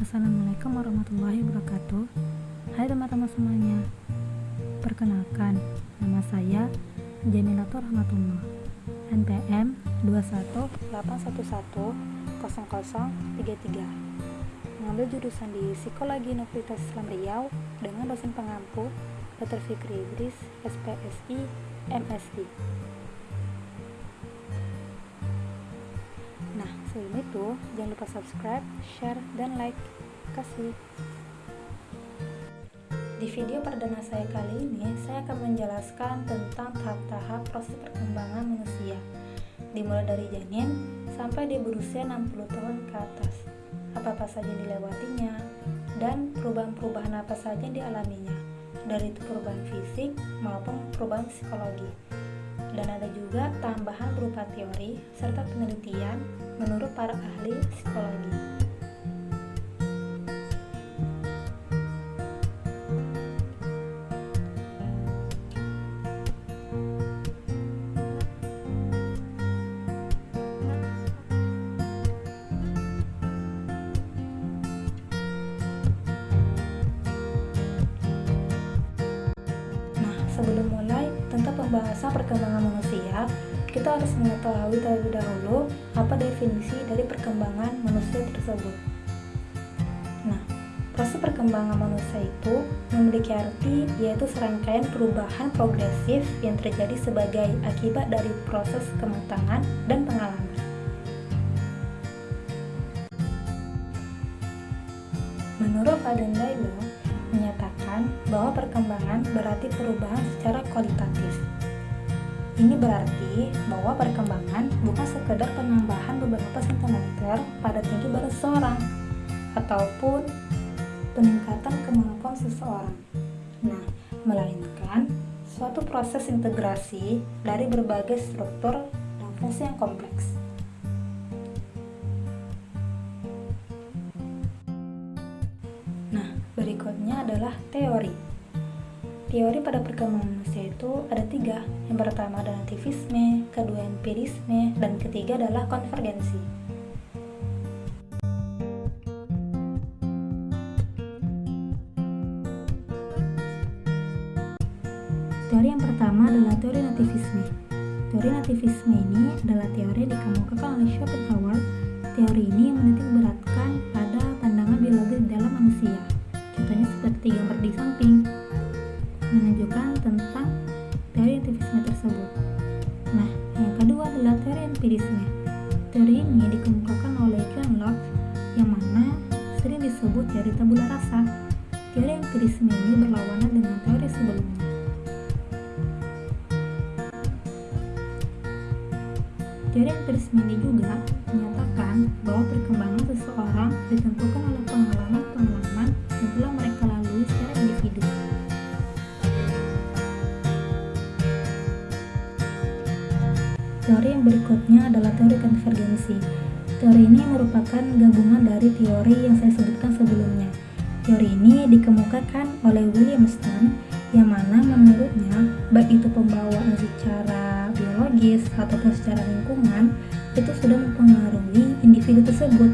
Assalamualaikum warahmatullahi wabarakatuh. Hai teman-teman semuanya Perkenalkan, nama saya Jamilatur Rahmatullah. NPM 218110033 Mengambil jurusan di Psikologi Universitas Islam Riau dengan dosen pengampu Dr. Fikri Idris, SPSI, MSI sebelum itu, jangan lupa subscribe, share, dan like. Kasih. Di video perdana saya kali ini, saya akan menjelaskan tentang tahap-tahap proses perkembangan manusia, dimulai dari janin sampai dia berusia 60 tahun ke atas. Apa-apa saja yang dilewatinya, dan perubahan-perubahan apa saja yang dialaminya, dari itu perubahan fisik maupun perubahan psikologi dan ada juga tambahan berupa teori serta penelitian menurut para ahli psikologi. Pembahasan perkembangan manusia, kita harus mengetahui terlebih dahulu apa definisi dari perkembangan manusia tersebut. Nah, proses perkembangan manusia itu memiliki arti yaitu serangkaian perubahan progresif yang terjadi sebagai akibat dari proses kematangan dan pengalaman. Menurut Aden Dailo, menyatakan bahwa perkembangan berarti perubahan secara kualitatif. Ini berarti bahwa perkembangan bukan sekedar penambahan beberapa sentimeter pada tinggi badan seseorang ataupun peningkatan kemampuan seseorang. Nah, melainkan suatu proses integrasi dari berbagai struktur dan fungsi yang kompleks. Adalah teori. Teori pada perkembangan manusia itu ada tiga. Yang pertama adalah nativisme, kedua empirisme, dan ketiga adalah konvergensi. Teori yang pertama adalah teori nativisme. Teori nativisme ini adalah teori yang dikemukakan oleh Schopenhauer. Teori ini menitik beratkan pada pandangan biologis dalam manusia. Contohnya seperti gambar di samping menunjukkan tentang teori nativisme tersebut. Nah, yang kedua adalah teori empirisme. Teori ini dikemukakan oleh John Locke yang mana sering disebut teori tabula rasa. Teori empirisme ini berlawanan dengan teori sebelumnya. Teori empirisme ini juga menyatakan bahwa perkembangan seseorang ditentukan oleh pengalaman-pengalaman telah mereka lalui secara individu. Teori yang berikutnya adalah teori konvergensi. Teori ini merupakan gabungan dari teori yang saya sebutkan sebelumnya. Teori ini dikemukakan oleh William Stone yang mana menurutnya baik itu pembawaan secara biologis ataupun secara lingkungan itu sudah mempengaruhi individu tersebut.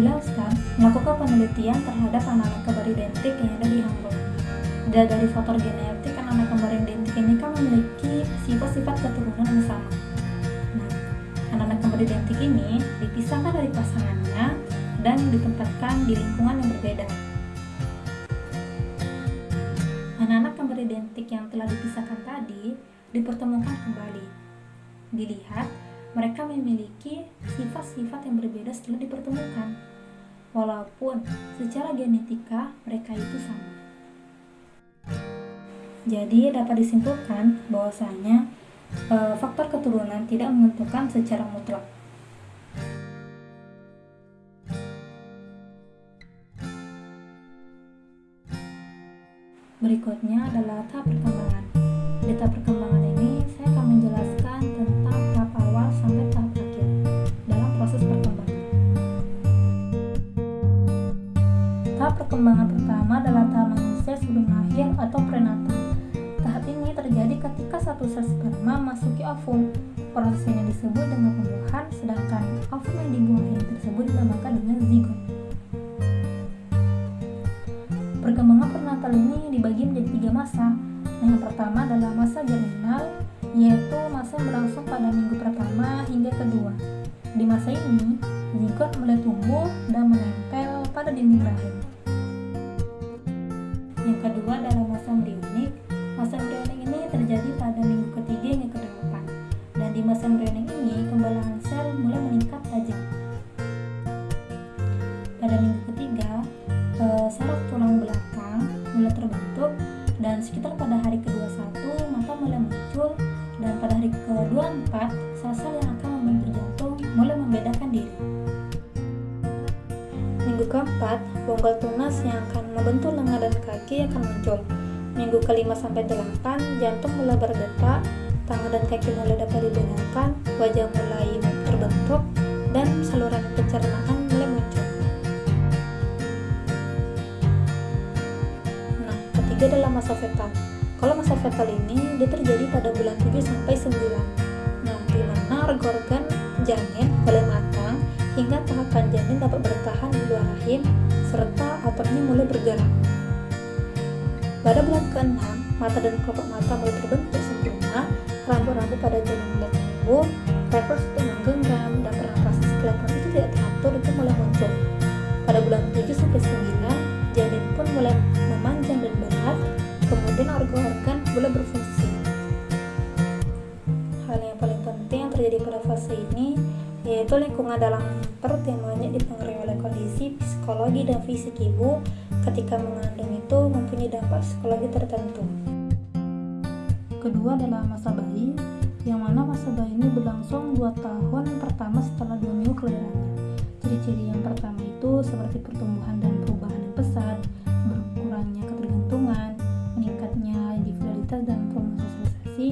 Stone melakukan penelitian terhadap anak-anak kembar identik yang ada di Hamburg. Dan dari faktor genetik anak-anak kembar identik ini kan memiliki sifat-sifat keturunan yang sama. Nah, anak-anak kembar identik ini dipisahkan dari pasangannya dan ditempatkan di lingkungan yang berbeda. Anak-anak kembar identik yang telah dipisahkan tadi dipertemukan kembali. Dilihat, mereka memiliki sifat-sifat yang berbeda setelah dipertemukan. Walaupun secara genetika mereka itu sama. Jadi dapat disimpulkan bahwasanya e, faktor keturunan tidak menentukan secara mutlak. Berikutnya adalah tahap perkembangan. Di tahap perkembangan perkembangan pertama adalah tahap manusia sebelum lahir atau prenatal. Tahap ini terjadi ketika satu sel sperma masuki ovum. Proses ini disebut dengan pembuahan, sedangkan ovum yang dibuahi tersebut dinamakan dengan zigot. Perkembangan prenatal ini dibagi menjadi tiga masa. Yang pertama adalah masa germinal, yaitu masa yang berlangsung pada minggu pertama hingga kedua. Di masa ini, zigot mulai tumbuh dan menempel pada dinding rahim. Kedua adalah masa embrionik. Masa embrionik ini terjadi pada minggu ketiga hingga kedelapan. Dan di masa embrionik ini, kembalian sel mulai meningkat tajam. Akan muncul. Minggu kelima sampai delapan, jantung mulai berdetak, tangan dan kaki mulai dapat dibedakan, wajah mulai terbentuk, dan saluran pencernaan mulai muncul. Nah, ketiga adalah masa fetal. Kalau masa fetal ini dia terjadi pada bulan 7 sampai 9. Nah, di mana organ-organ janin mulai matang hingga tahapan janin dapat bertahan di luar rahim serta ototnya mulai bergerak. Pada bulan ke-6, mata dan kelopak mata mulai terbentuk sempurna, rambut-rambut pada janin mulai tumbuh, refleks untuk menggenggam dan pernapasan skeleton itu tidak teratur itu mulai muncul. Pada bulan 7 sampai 9, janin pun mulai memanjang dan berat, kemudian organ-organ mulai berfungsi. Hal yang paling penting yang terjadi pada fase ini yaitu lingkungan dalam yang banyak dipengaruhi oleh kondisi psikologi dan fisik ibu ketika mengandung itu mempunyai dampak psikologi tertentu. Kedua adalah masa bayi, yang mana masa bayi ini berlangsung 2 tahun pertama setelah 2 minggu kelahirannya. Ciri-ciri yang pertama itu seperti pertumbuhan dan perubahan yang pesat, berkurangnya ketergantungan, meningkatnya individualitas dan trauma sosialisasi,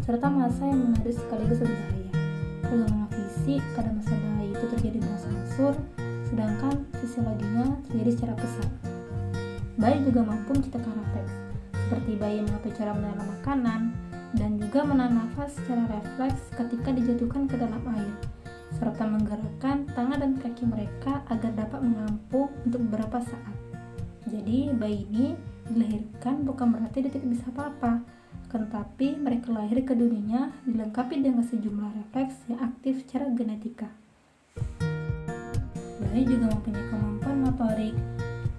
serta masa yang menarik sekaligus berbahaya. Perkembangan fisik pada masa bayi itu terjadi berangsur-angsur, sedangkan fisiologinya terjadi secara pesat. Bayi juga mampu menciptakan refleks, seperti bayi mengatur cara menelan makanan, dan juga menahan nafas secara refleks ketika dijatuhkan ke dalam air, serta menggerakkan tangan dan kaki mereka agar dapat mengampung untuk beberapa saat. Jadi, bayi ini dilahirkan bukan berarti dia tidak bisa apa-apa, tetapi mereka lahir ke dunia dilengkapi dengan sejumlah refleks yang aktif secara genetika. Bayi juga mempunyai kemampuan motorik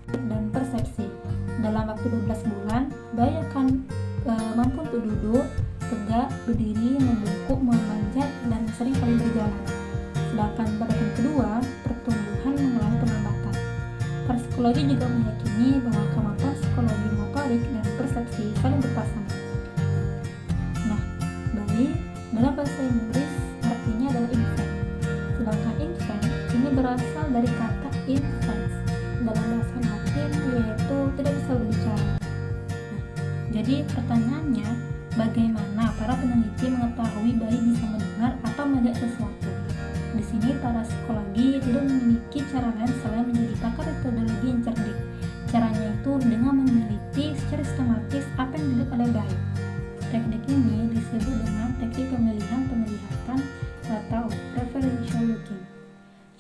dan persepsi. Dalam waktu 12 bulan, bayi akan e, mampu untuk duduk, tegak, berdiri, membungkuk, memanjat, dan sering kali berjalan. Sedangkan pada tahun kedua, pertumbuhan mengalami penambatan. Para psikologi juga meyakini bahwa kemampuan psikologi motorik dan persepsi saling berpasangan. Nah, bayi dalam bahasa Inggris berasal dari kata infants dalam bahasa Latin yaitu tidak bisa berbicara. Nah, jadi pertanyaannya, bagaimana para peneliti mengetahui bayi bisa mendengar atau melihat sesuatu? Di sini para psikologi tidak memiliki cara lain selain menjadi pakar metodologi yang cerdik. Caranya itu dengan meneliti secara sistematis apa yang dilihat oleh bayi. Teknik ini disebut dengan teknik pemilihan penglihatan atau preferential looking.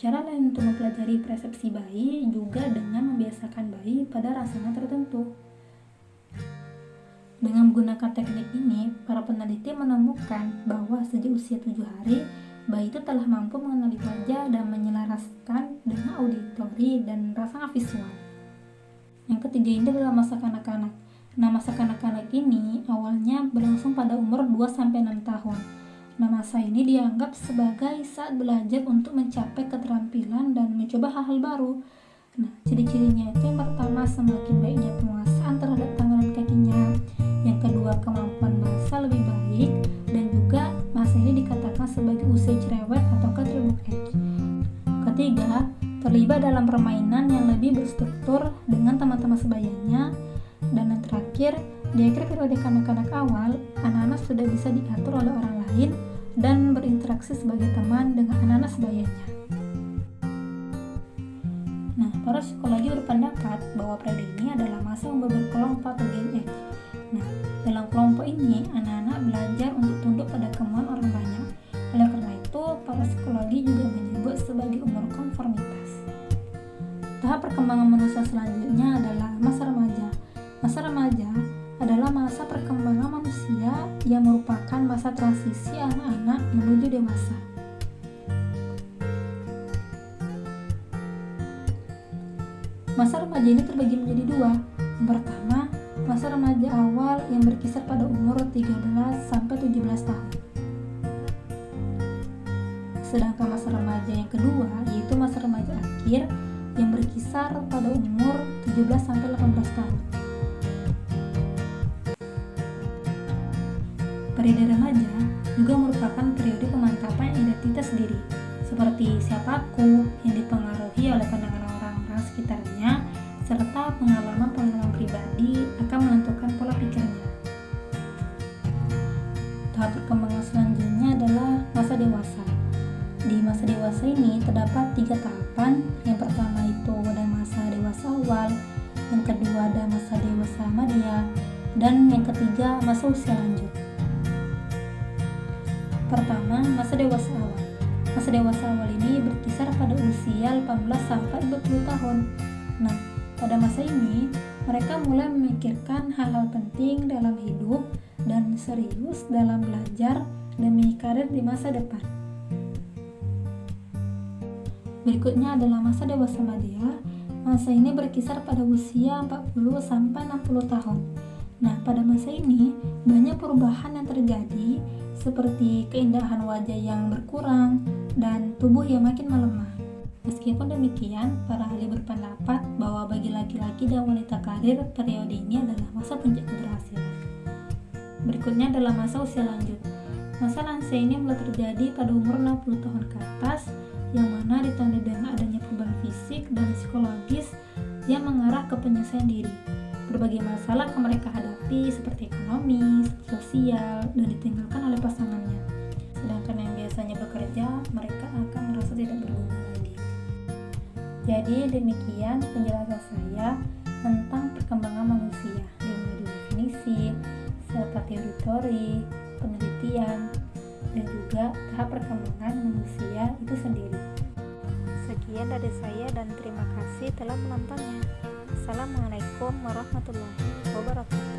Cara lain untuk mempelajari persepsi bayi juga dengan membiasakan bayi pada rasanya tertentu. Dengan menggunakan teknik ini, para peneliti menemukan bahwa sejak usia 7 hari, bayi itu telah mampu mengenali wajah dan menyelaraskan dengan auditori dan rasa visual. Yang ketiga ini adalah masa kanak-kanak. Nah, masa kanak-kanak ini awalnya berlangsung pada umur 2-6 tahun. Nah, masa ini dianggap sebagai saat belajar untuk mencapai keterampilan dan mencoba hal-hal baru. Nah, ciri-cirinya itu yang pertama semakin baiknya penguasaan terhadap tangan dan kakinya. Yang kedua, kemampuan bahasa lebih baik dan juga masa ini dikatakan sebagai usia cerewet atau age. Ketiga, terlibat dalam permainan yang lebih berstruktur dengan teman-teman sebayanya dan yang terakhir, di akhir periode kanak-kanak awal, anak-anak sudah bisa diatur oleh orang lain dan berinteraksi sebagai teman dengan anak-anak sebayanya. Nah, para psikologi berpendapat bahwa periode ini adalah masa yang berkelompok atau gen age. Nah, dalam kelompok ini, anak-anak belajar untuk tunduk pada kemauan orang banyak. Oleh karena itu, para psikologi juga menyebut sebagai umur konformitas. Tahap perkembangan manusia selanjutnya adalah masa remaja. Masa remaja adalah masa perkembangan manusia yang merupakan masa transisi anak-anak menuju dewasa. Masa remaja ini terbagi menjadi dua. Yang pertama, masa remaja awal yang berkisar pada umur 13 sampai 17 tahun. Sedangkan masa remaja yang kedua yaitu masa remaja akhir yang berkisar pada umur 17 sampai 18 tahun. Periode remaja juga merupakan periode pemantapan identitas diri, seperti siapa aku yang dipengaruhi oleh pandangan orang-orang sekitarnya, serta pengalaman-pengalaman pribadi akan menentukan pola pikirnya. Tahap perkembangan selanjutnya adalah masa dewasa. Di masa dewasa ini terdapat tiga tahapan. Yang pertama itu ada masa dewasa awal, yang kedua ada masa dewasa media, dan yang ketiga masa usia lanjut. Pertama, masa dewasa awal. Masa dewasa awal ini berkisar pada usia 18 sampai 20 tahun. Nah, pada masa ini mereka mulai memikirkan hal-hal penting dalam hidup dan serius dalam belajar demi karir di masa depan. Berikutnya adalah masa dewasa media. Masa ini berkisar pada usia 40 sampai 60 tahun. Nah, pada masa ini banyak perubahan yang terjadi seperti keindahan wajah yang berkurang dan tubuh yang makin melemah. Meskipun demikian, para ahli berpendapat bahwa bagi laki-laki dan wanita karir, periode ini adalah masa puncak keberhasilan. Berikutnya adalah masa usia lanjut. Masa lansia ini mulai terjadi pada umur 60 tahun ke atas, yang mana ditandai dengan adanya perubahan fisik dan psikologis yang mengarah ke penyelesaian diri berbagai masalah yang mereka hadapi seperti ekonomi, sosial, dan ditinggalkan oleh pasangannya. Sedangkan yang biasanya bekerja, mereka akan merasa tidak berguna lagi. Jadi demikian penjelasan saya tentang perkembangan manusia, dari definisi, serta teori-teori, penelitian, dan juga tahap perkembangan manusia itu sendiri. Sekian dari saya dan terima kasih telah menontonnya. Assalamualaikum warahmatullahi wabarakatuh.